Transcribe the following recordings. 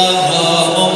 مغرم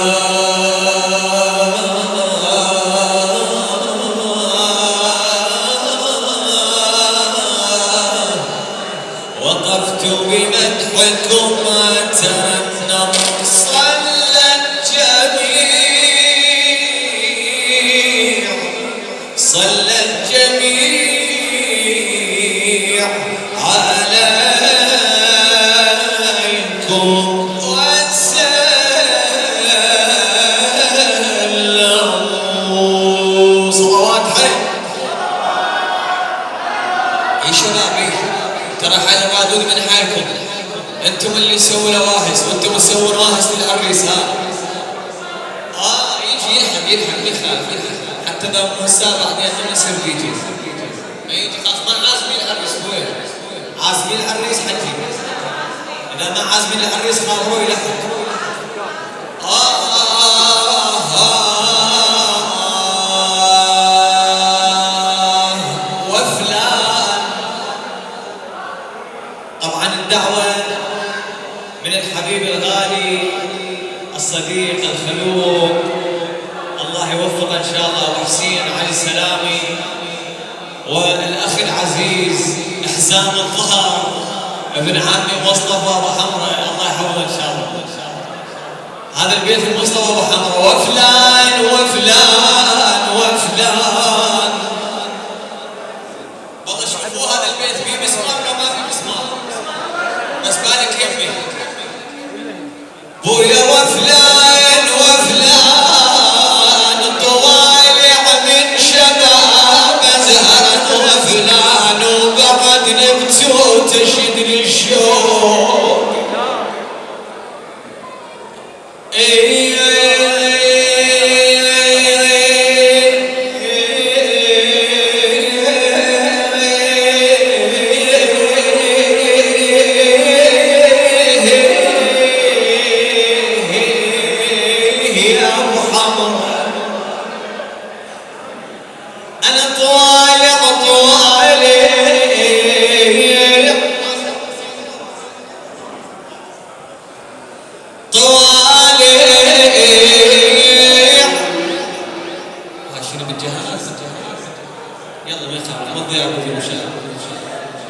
بمدحكم أنتم اللي سووا لواهس وأنتم تسوون واهس للعريس ها آه يجي يلحق يلحق يلحق يلحق حتى مو السابع بعدين ما يصير يجي ما يجي خلاص ما عازمين العريس وين عازمين العريس حجي اذا ما عازمين العريس خلاص هو يلحق آه آه الحبيب الغالي الصديق الخلوق. الله يوفقه إن شاء الله ابو حسين علي السلامي والأخ العزيز إحسان الظهر ابن عمي مصطفى أبو حمرة. الله يحفظه إن شاء الله. هذا البيت المصطفى أبو حمرة. وفلان وفلان وفلان.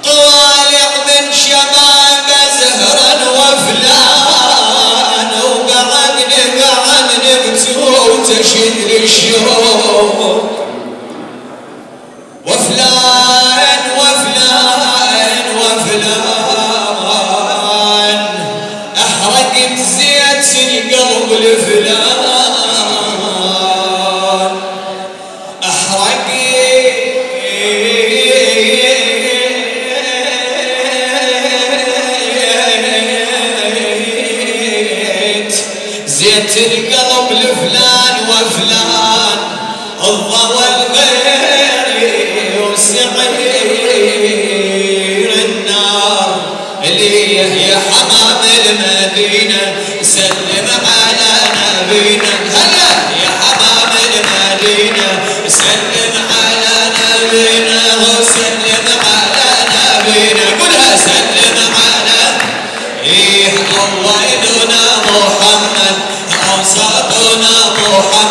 طوالع من شباب زهرا وفلان وبعد نقعد نبتو تشد الشوق الله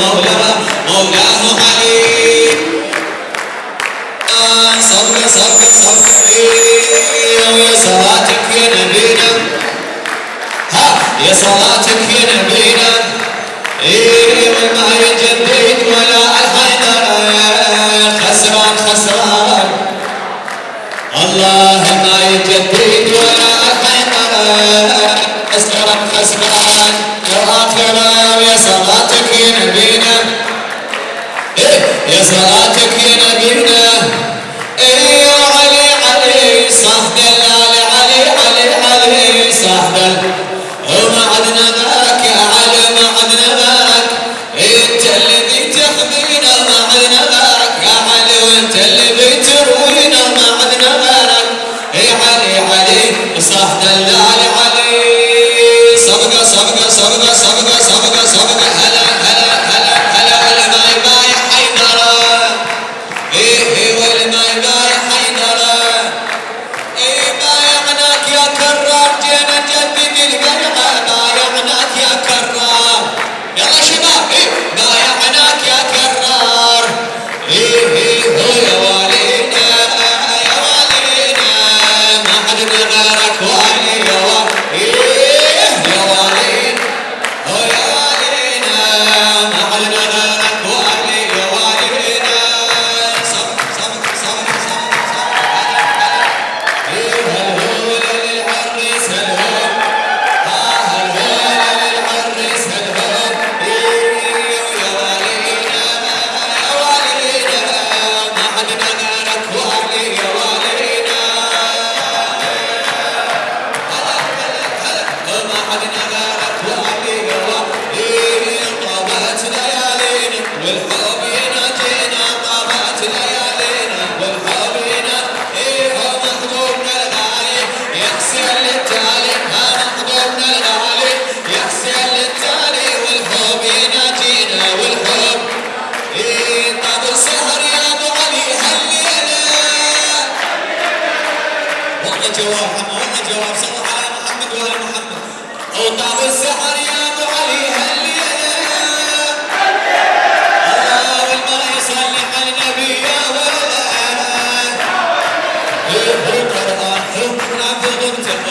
مولانا صلى يا صلاتك يا نبينا ها يا يا نبينا ولا بايعناك يا كرام يلا شباب إيه؟ بايعناك يا كرام again, again.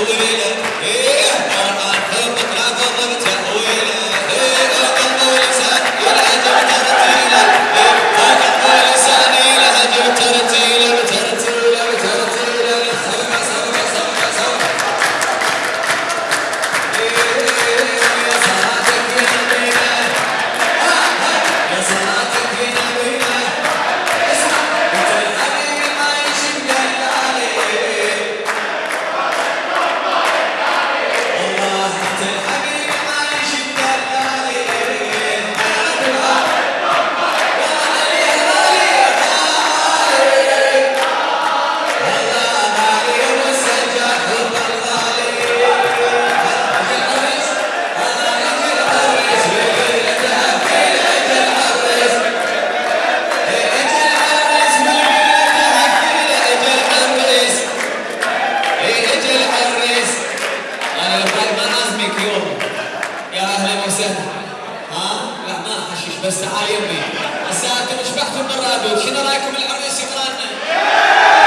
ovelha. Ei. ساعتين شبحتوا المرة هذه شنو رأيكم العريس يقرانا؟